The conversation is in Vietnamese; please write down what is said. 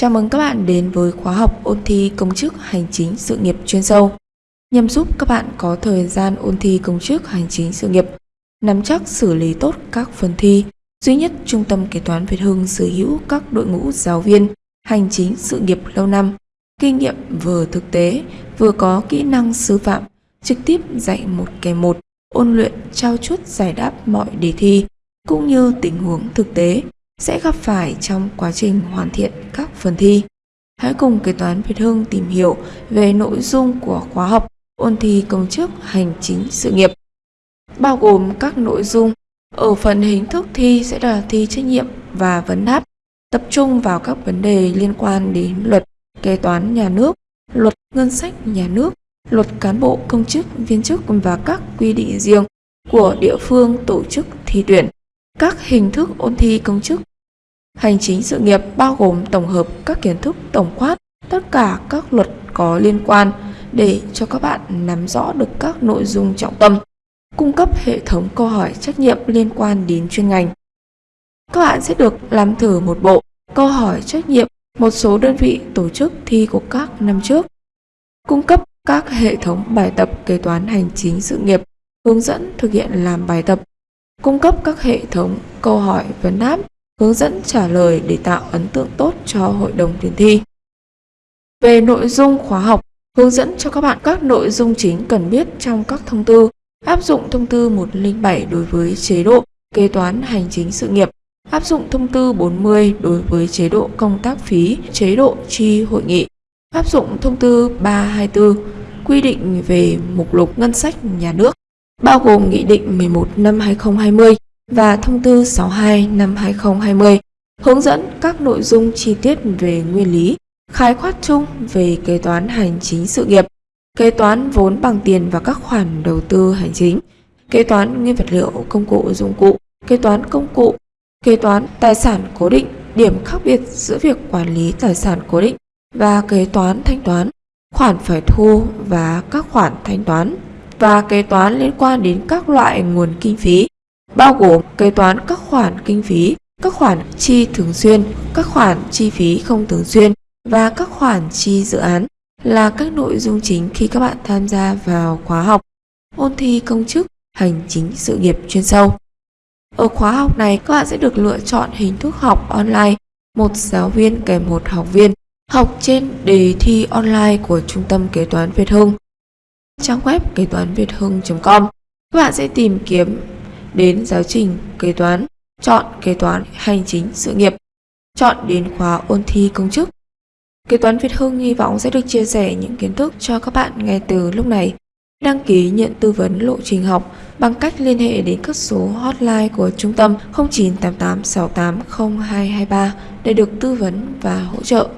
Chào mừng các bạn đến với khóa học ôn thi công chức hành chính sự nghiệp chuyên sâu nhằm giúp các bạn có thời gian ôn thi công chức hành chính sự nghiệp, nắm chắc xử lý tốt các phần thi. Duy nhất Trung tâm Kế toán Việt Hưng sở hữu các đội ngũ giáo viên hành chính sự nghiệp lâu năm, kinh nghiệm vừa thực tế, vừa có kỹ năng sư phạm, trực tiếp dạy một kèm một, ôn luyện trao chuốt giải đáp mọi đề thi cũng như tình huống thực tế sẽ gặp phải trong quá trình hoàn thiện các phần thi. Hãy cùng kế toán Việt Hưng tìm hiểu về nội dung của khóa học ôn thi công chức hành chính sự nghiệp, bao gồm các nội dung ở phần hình thức thi sẽ là thi trách nhiệm và vấn đáp, tập trung vào các vấn đề liên quan đến luật kế toán nhà nước, luật ngân sách nhà nước, luật cán bộ công chức viên chức và các quy định riêng của địa phương tổ chức thi tuyển. Các hình thức ôn thi công chức Hành chính sự nghiệp bao gồm tổng hợp các kiến thức tổng quát tất cả các luật có liên quan để cho các bạn nắm rõ được các nội dung trọng tâm, cung cấp hệ thống câu hỏi trách nhiệm liên quan đến chuyên ngành. Các bạn sẽ được làm thử một bộ câu hỏi trách nhiệm một số đơn vị tổ chức thi của các năm trước, cung cấp các hệ thống bài tập kế toán hành chính sự nghiệp, hướng dẫn thực hiện làm bài tập, cung cấp các hệ thống câu hỏi vấn đáp hướng dẫn trả lời để tạo ấn tượng tốt cho hội đồng tuyển thi. Về nội dung khóa học, hướng dẫn cho các bạn các nội dung chính cần biết trong các thông tư, áp dụng thông tư 107 đối với chế độ kế toán hành chính sự nghiệp, áp dụng thông tư 40 đối với chế độ công tác phí, chế độ chi hội nghị, áp dụng thông tư 324 quy định về mục lục ngân sách nhà nước, bao gồm Nghị định 11 năm 2020 và Thông tư 62 năm 2020 hướng dẫn các nội dung chi tiết về nguyên lý, khái quát chung về kế toán hành chính sự nghiệp, kế toán vốn bằng tiền và các khoản đầu tư hành chính, kế toán nguyên vật liệu công cụ dụng cụ, kế toán công cụ, kế toán tài sản cố định, điểm khác biệt giữa việc quản lý tài sản cố định và kế toán thanh toán, khoản phải thu và các khoản thanh toán và kế toán liên quan đến các loại nguồn kinh phí bao gồm kế toán các khoản kinh phí, các khoản chi thường xuyên, các khoản chi phí không thường xuyên và các khoản chi dự án là các nội dung chính khi các bạn tham gia vào khóa học ôn thi công chức hành chính sự nghiệp chuyên sâu. Ở khóa học này, các bạn sẽ được lựa chọn hình thức học online, một giáo viên kèm một học viên, học trên đề thi online của Trung tâm Kế toán Việt Hưng. Trang web kế toán việt hưng.com Các bạn sẽ tìm kiếm đến giáo trình kế toán, chọn kế toán hành chính sự nghiệp, chọn đến khóa ôn thi công chức. Kế toán Việt Hưng hy vọng sẽ được chia sẻ những kiến thức cho các bạn ngay từ lúc này. Đăng ký nhận tư vấn lộ trình học bằng cách liên hệ đến các số hotline của trung tâm 0988 68 0223 để được tư vấn và hỗ trợ.